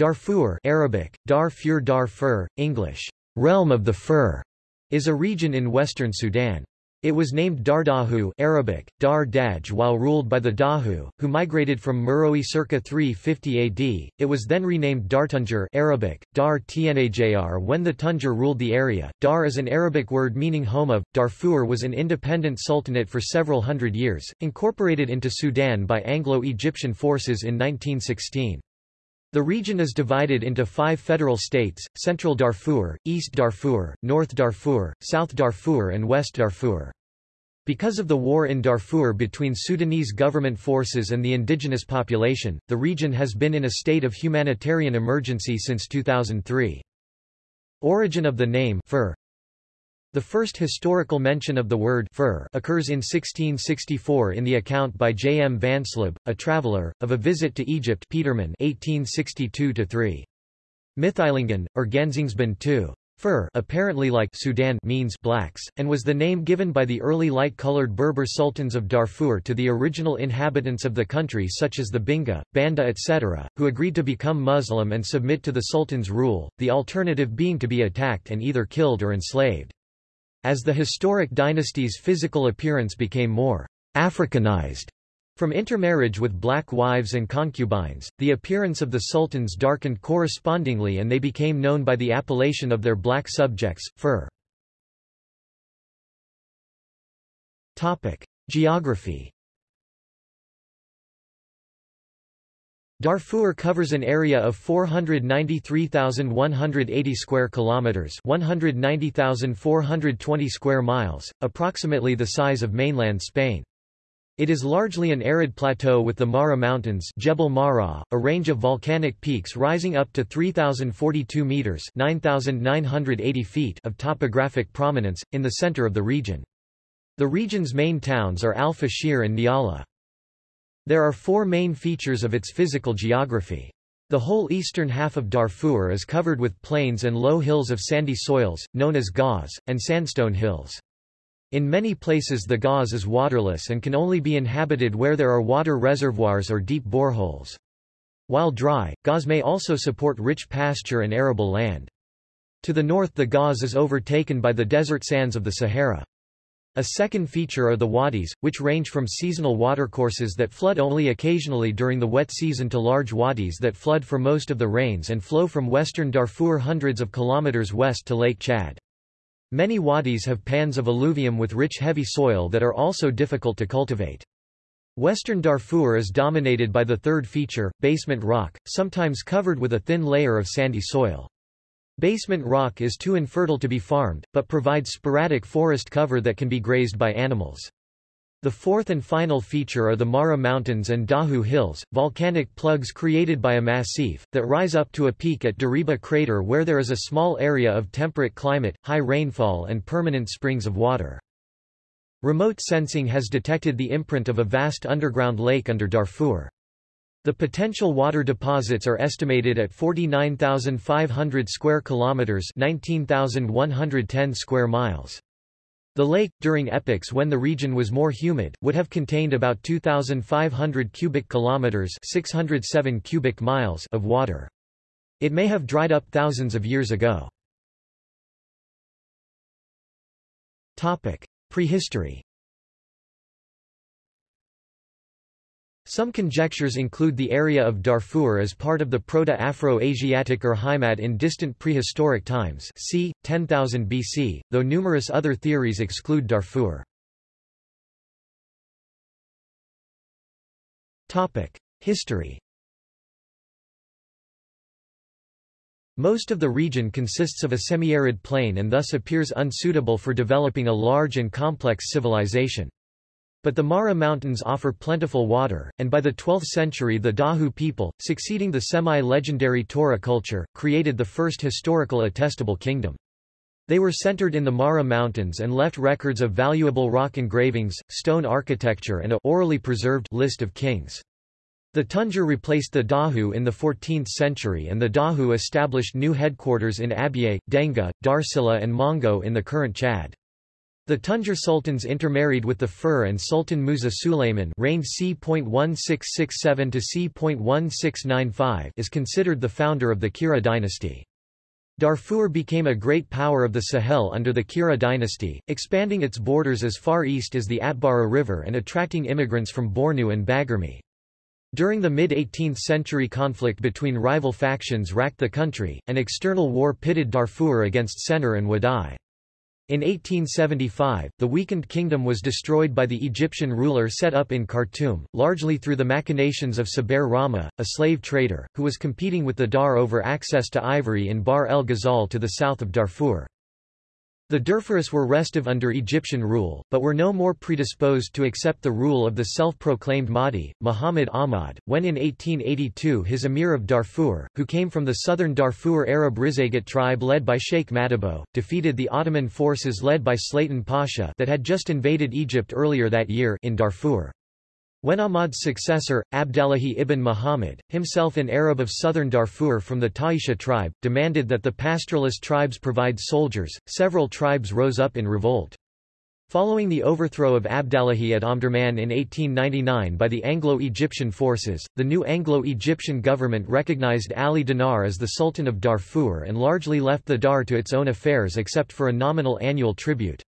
Darfur Arabic, Dar Fur Darfur, English, realm of the Fur, is a region in western Sudan. It was named Dardahu Arabic, Dar Daj while ruled by the Dahu, who migrated from Meroe circa 350 AD. It was then renamed Dartunjar Arabic, Dar Tnajr when the Tunjar ruled the area. Dar is an Arabic word meaning home of. Darfur was an independent sultanate for several hundred years, incorporated into Sudan by Anglo-Egyptian forces in 1916. The region is divided into five federal states, Central Darfur, East Darfur, North Darfur, South Darfur and West Darfur. Because of the war in Darfur between Sudanese government forces and the indigenous population, the region has been in a state of humanitarian emergency since 2003. Origin of the name Fur the first historical mention of the word fur occurs in 1664 in the account by J. M. Vansleb, a traveller, of a visit to Egypt Petermann 1862-3. Mittheilungen, or Genzingsband II. Fur apparently like Sudan means blacks, and was the name given by the early light-colored Berber sultans of Darfur to the original inhabitants of the country such as the Binga, Banda etc., who agreed to become Muslim and submit to the sultan's rule, the alternative being to be attacked and either killed or enslaved. As the historic dynasty's physical appearance became more Africanized from intermarriage with black wives and concubines, the appearance of the sultans darkened correspondingly and they became known by the appellation of their black subjects, fur. Geography Darfur covers an area of 493,180 square kilometers, 190,420 square miles, approximately the size of mainland Spain. It is largely an arid plateau with the Marrah Mountains Jebel Marra, a range of volcanic peaks rising up to 3,042 meters (9,980 feet) of topographic prominence, in the center of the region. The region's main towns are Al-Fashir and Nyala. There are four main features of its physical geography. The whole eastern half of Darfur is covered with plains and low hills of sandy soils, known as qoz, and sandstone hills. In many places the qoz is waterless and can only be inhabited where there are water reservoirs or deep boreholes. While dry, qoz may also support rich pasture and arable land. To the north the qoz is overtaken by the desert sands of the Sahara. A second feature are the wadis, which range from seasonal watercourses that flood only occasionally during the wet season to large wadis that flood for most of the rains and flow from western Darfur hundreds of kilometers west to Lake Chad. Many wadis have pans of alluvium with rich heavy soil that are also difficult to cultivate. Western Darfur is dominated by the third feature, basement rock, sometimes covered with a thin layer of sandy soil. Basement rock is too infertile to be farmed, but provides sporadic forest cover that can be grazed by animals. The fourth and final feature are the Marrah Mountains and Dahu Hills, volcanic plugs created by a massif, that rise up to a peak at Deriba crater where there is a small area of temperate climate, high rainfall and permanent springs of water. Remote sensing has detected the imprint of a vast underground lake under Darfur. The potential water deposits are estimated at 49,500 square kilometers, 19,110 square miles. The lake, during epochs when the region was more humid, would have contained about 2,500 cubic kilometers, 607 cubic miles of water. It may have dried up thousands of years ago. Prehistory Some conjectures include the area of Darfur as part of the Proto-Afro-Asiatic Urheimat in distant prehistoric times c. 10,000 BC, though numerous other theories exclude Darfur. History Most of the region consists of a semi-arid plain and thus appears unsuitable for developing a large and complex civilization. But the Marrah Mountains offer plentiful water, and by the 12th century the Dahu people, succeeding the semi-legendary Tora culture, created the first historical attestable kingdom. They were centered in the Marrah Mountains and left records of valuable rock engravings, stone architecture and a orally preserved list of kings. The Tunjar replaced the Dahu in the 14th century and the Dahu established new headquarters in Abyei, Denga, Darsila and Mongo in the current Chad. The Tunjar sultans intermarried with the Fur and Sultan Musa Sulayman reigned c.1667 to c.1695 is considered the founder of the Keira dynasty. Darfur became a great power of the Sahel under the Keira dynasty, expanding its borders as far east as the Atbara River and attracting immigrants from Bornu and Baguirmi. During the mid-18th century conflict between rival factions racked the country, an external war pitted Darfur against Sennar and Wadai. In 1875, the weakened kingdom was destroyed by the Egyptian ruler set up in Khartoum, largely through the machinations of Saber Rama, a slave trader, who was competing with the Dar over access to ivory in Bahr el Ghazal to the south of Darfur. The Darfuris were restive under Egyptian rule, but were no more predisposed to accept the rule of the self-proclaimed Mahdi, Muhammad Ahmad, when in 1882 his emir of Darfur, who came from the southern Darfur Arab Rizeigat tribe led by Sheikh Madabo, defeated the Ottoman forces led by Slatin Pasha that had just invaded Egypt earlier that year in Darfur. When Ahmad's successor, Abdallahi ibn Muhammad, himself an Arab of southern Darfur from the Taisha tribe, demanded that the pastoralist tribes provide soldiers, several tribes rose up in revolt. Following the overthrow of Abdallahi at Omdurman in 1899 by the Anglo-Egyptian forces, the new Anglo-Egyptian government recognized Ali Dinar as the Sultan of Darfur and largely left the Dar to its own affairs except for a nominal annual tribute.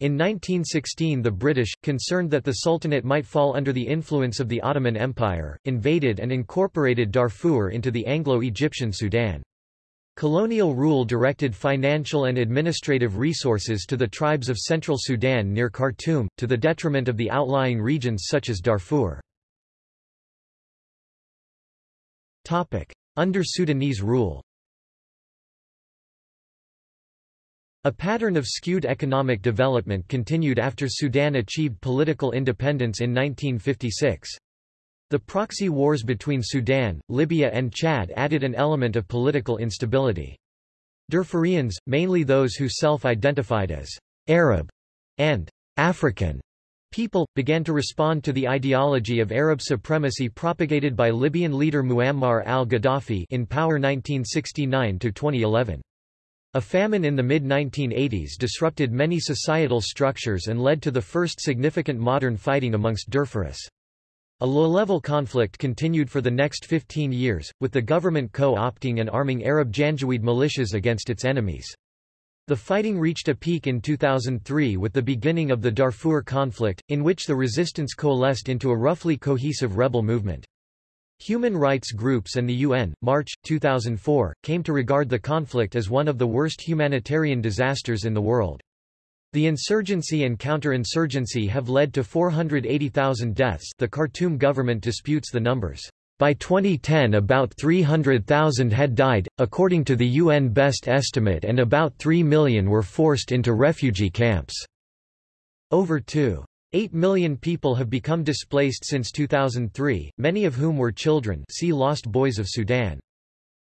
In 1916 the British, concerned that the Sultanate might fall under the influence of the Ottoman Empire, invaded and incorporated Darfur into the Anglo-Egyptian Sudan. Colonial rule directed financial and administrative resources to the tribes of central Sudan near Khartoum, to the detriment of the outlying regions such as Darfur. Under Sudanese rule A pattern of skewed economic development continued after Sudan achieved political independence in 1956. The proxy wars between Sudan, Libya and Chad added an element of political instability. Darfurians, mainly those who self-identified as Arab and African people, began to respond to the ideology of Arab supremacy propagated by Libyan leader Muammar al-Gaddafi in power 1969–2011. A famine in the mid-1980s disrupted many societal structures and led to the first significant modern fighting amongst Darfuris. A low-level conflict continued for the next 15 years, with the government co-opting and arming Arab Janjaweed militias against its enemies. The fighting reached a peak in 2003 with the beginning of the Darfur conflict, in which the resistance coalesced into a roughly cohesive rebel movement. Human rights groups and the UN, March, 2004, came to regard the conflict as one of the worst humanitarian disasters in the world. The insurgency and counterinsurgency have led to 480,000 deaths the Khartoum government disputes the numbers. By 2010 about 300,000 had died, according to the UN best estimate and about 3 million were forced into refugee camps. Over 2. 8 million people have become displaced since 2003, many of whom were children see Lost Boys of Sudan.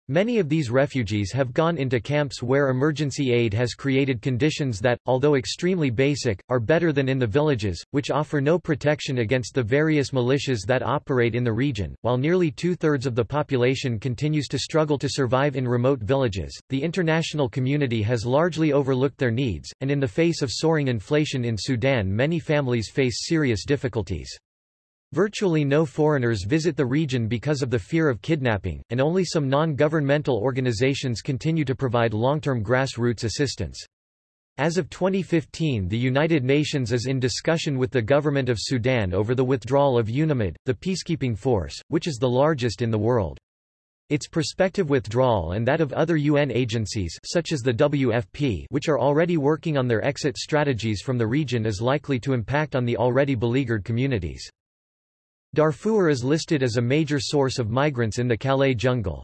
Many of these refugees have gone into camps where emergency aid has created conditions that, although extremely basic, are better than in the villages, which offer no protection against the various militias that operate in the region. While nearly two thirds of the population continues to struggle to survive in remote villages, the international community has largely overlooked their needs, and in the face of soaring inflation in Sudan, many families face serious difficulties. Virtually no foreigners visit the region because of the fear of kidnapping, and only some non-governmental organizations continue to provide long-term grassroots assistance. As of 2015 the United Nations is in discussion with the government of Sudan over the withdrawal of UNAMID, the peacekeeping force, which is the largest in the world. Its prospective withdrawal and that of other UN agencies such as the WFP which are already working on their exit strategies from the region is likely to impact on the already beleaguered communities. Darfur is listed as a major source of migrants in the Calais jungle.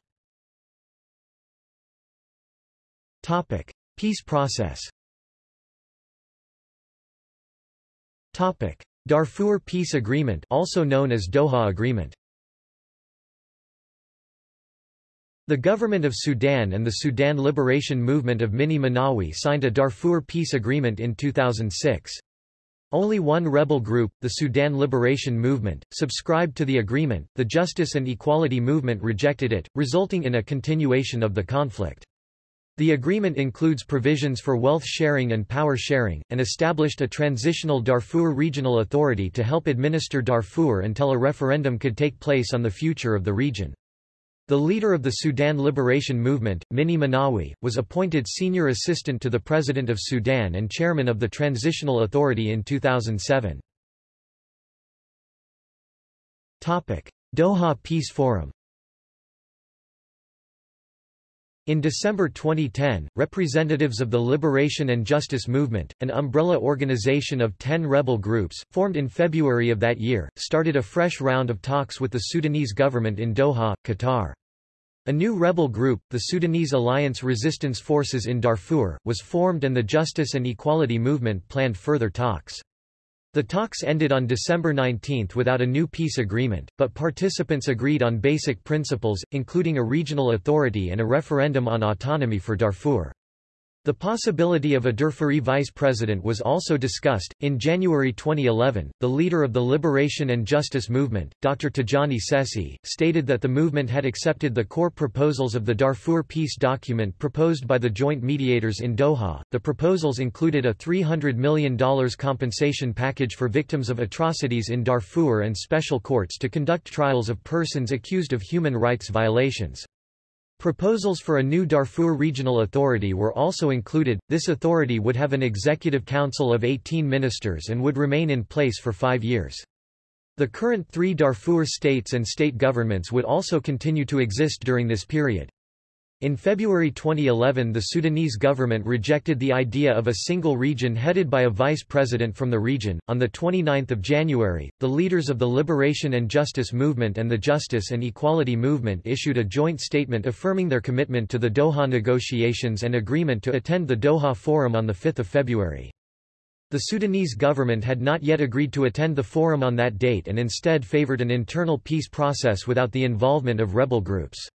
Topic: Peace process. Topic: Darfur Peace Agreement, also known as Doha Agreement. The government of Sudan and the Sudan Liberation Movement of Minni Minnawi signed a Darfur Peace Agreement in 2006. Only one rebel group, the Sudan Liberation Movement, subscribed to the agreement, the Justice and Equality Movement rejected it, resulting in a continuation of the conflict. The agreement includes provisions for wealth sharing and power sharing, and established a transitional Darfur Regional Authority to help administer Darfur until a referendum could take place on the future of the region. The leader of the Sudan Liberation Movement, Minni Minnawi, was appointed senior assistant to the President of Sudan and chairman of the Transitional Authority in 2007. Doha Peace Forum In December 2010, representatives of the Liberation and Justice Movement, an umbrella organization of ten rebel groups, formed in February of that year, started a fresh round of talks with the Sudanese government in Doha, Qatar. A new rebel group, the Sudanese Alliance Resistance Forces in Darfur, was formed and the Justice and Equality Movement planned further talks. The talks ended on December 19 without a new peace agreement, but participants agreed on basic principles, including a regional authority and a referendum on autonomy for Darfur. The possibility of a Darfuri vice president was also discussed. In January 2011, the leader of the Liberation and Justice Movement, Dr. Tijani Sese, stated that the movement had accepted the core proposals of the Darfur peace document proposed by the joint mediators in Doha. The proposals included a $300 million compensation package for victims of atrocities in Darfur and special courts to conduct trials of persons accused of human rights violations. Proposals for a new Darfur Regional Authority were also included. This authority would have an executive council of 18 ministers and would remain in place for five years. The current three Darfur states and state governments would also continue to exist during this period. In February 2011 the Sudanese government rejected the idea of a single region headed by a vice president from the region. On 29 January, the leaders of the Liberation and Justice Movement and the Justice and Equality Movement issued a joint statement affirming their commitment to the Doha negotiations and agreement to attend the Doha Forum on 5 February. The Sudanese government had not yet agreed to attend the forum on that date and instead favored an internal peace process without the involvement of rebel groups.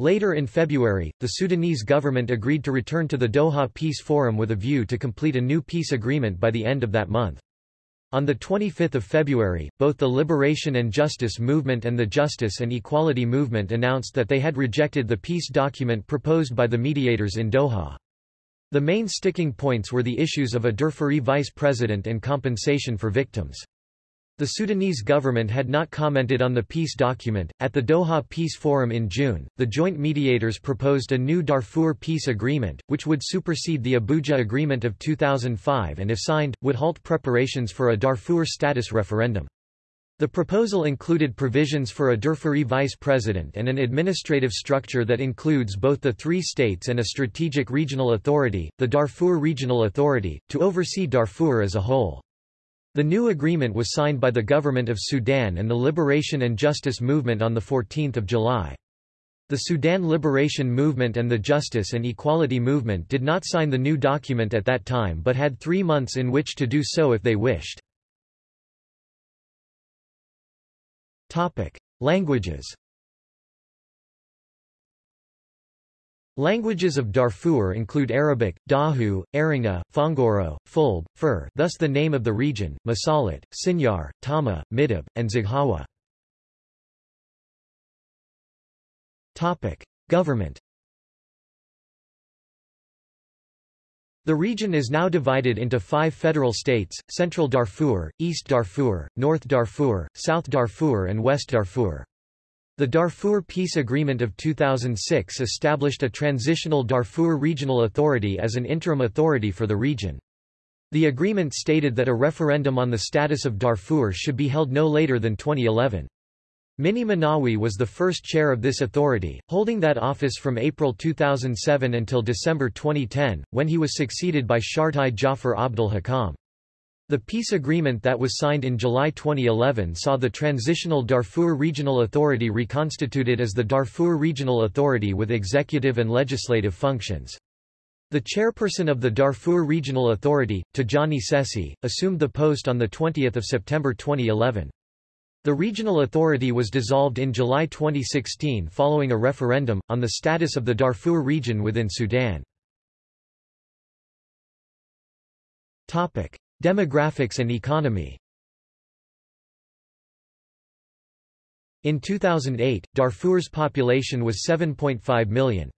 Later in February, the Sudanese government agreed to return to the Doha Peace Forum with a view to complete a new peace agreement by the end of that month. On 25 February, both the Liberation and Justice Movement and the Justice and Equality Movement announced that they had rejected the peace document proposed by the mediators in Doha. The main sticking points were the issues of a Darfuri vice president and compensation for victims. The Sudanese government had not commented on the peace document. At the Doha Peace Forum in June, the joint mediators proposed a new Darfur peace agreement, which would supersede the Abuja Agreement of 2005 and if signed, would halt preparations for a Darfur status referendum. The proposal included provisions for a Darfuri vice president and an administrative structure that includes both the three states and a strategic regional authority, the Darfur Regional Authority, to oversee Darfur as a whole. The new agreement was signed by the Government of Sudan and the Liberation and Justice Movement on 14 July. The Sudan Liberation Movement and the Justice and Equality Movement did not sign the new document at that time but had three months in which to do so if they wished. Languages Languages of Darfur include Arabic, Dahu, Aringa, Fongoro, Fulb, Fur thus the name of the region, Masalit, Sinyar, Tama, Midob, and Zaghawa. Government The region is now divided into five federal states, Central Darfur, East Darfur, North Darfur, South Darfur and West Darfur. The Darfur Peace Agreement of 2006 established a transitional Darfur Regional Authority as an interim authority for the region. The agreement stated that a referendum on the status of Darfur should be held no later than 2011. Minni Minnawi was the first chair of this authority, holding that office from April 2007 until December 2010, when he was succeeded by Shartai Jafar Abdul Hakam. The peace agreement that was signed in July 2011 saw the transitional Darfur Regional Authority reconstituted as the Darfur Regional Authority with executive and legislative functions. The chairperson of the Darfur Regional Authority, Tijani Sese, assumed the post on 20 September 2011. The regional authority was dissolved in July 2016 following a referendum, on the status of the Darfur region within Sudan. Demographics and economy In 2008, Darfur's population was 7.5 million.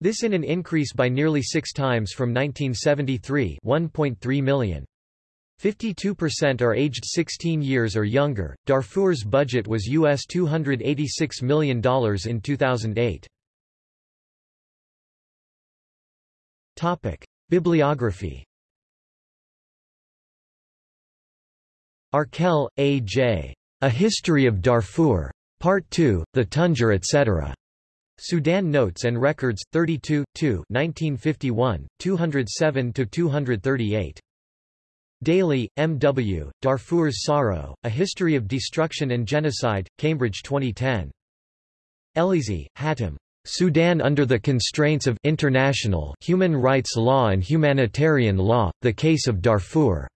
This in an increase by nearly six times from 1973 1.3 million. 52% are aged 16 years or younger. Darfur's budget was US $286 million in 2008. Topic: Bibliography. Arkell, A. J. A History of Darfur. Part 2, The Tunger etc. Sudan Notes and Records, 32, 2 1951, 207–238. Daly, M. W., Darfur's Sorrow, A History of Destruction and Genocide, Cambridge 2010. Elliesie, Hatem. Sudan under the constraints of international human rights law and humanitarian law, the case of Darfur.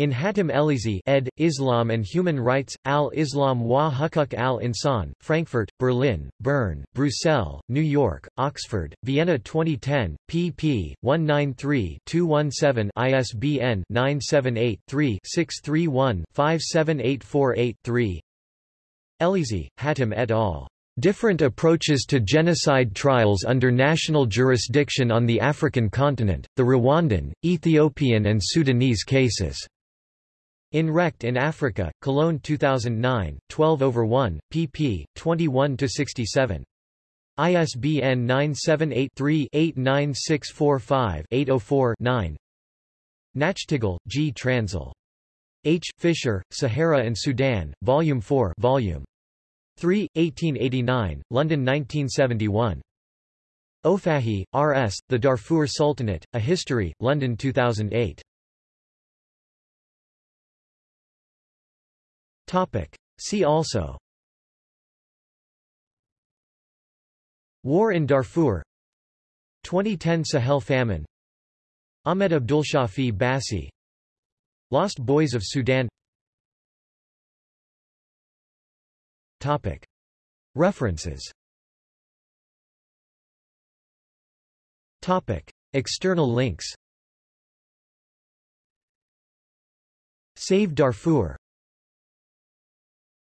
In Hatem Elliesie ed. Islam and Human Rights, Al-Islam wa Hukuk al-Insan, Frankfurt, Berlin, Bern, Brussels, New York, Oxford, Vienna 2010, pp. 193-217 ISBN 978-3-631-57848-3 Elliesie, Hatem et al. Different approaches to genocide trials under national jurisdiction on the African continent, the Rwandan, Ethiopian and Sudanese cases. In Recht in Afrika, Cologne 2009, 12 over 1, pp. 21-67. ISBN 978-3-89645-804-9 Nachtigal, G. Transl. H. Fisher, Sahara and Sudan, Volume 4 Volume 3, 1889, London 1971. O'Fahey, R. S., The Darfur Sultanate, A History, London 2008. See also. War in Darfur. 2010 Sahel famine. Ahmed Abdulshafi Bassi. Lost Boys of Sudan. Topic. References. Topic. External links. Save Darfur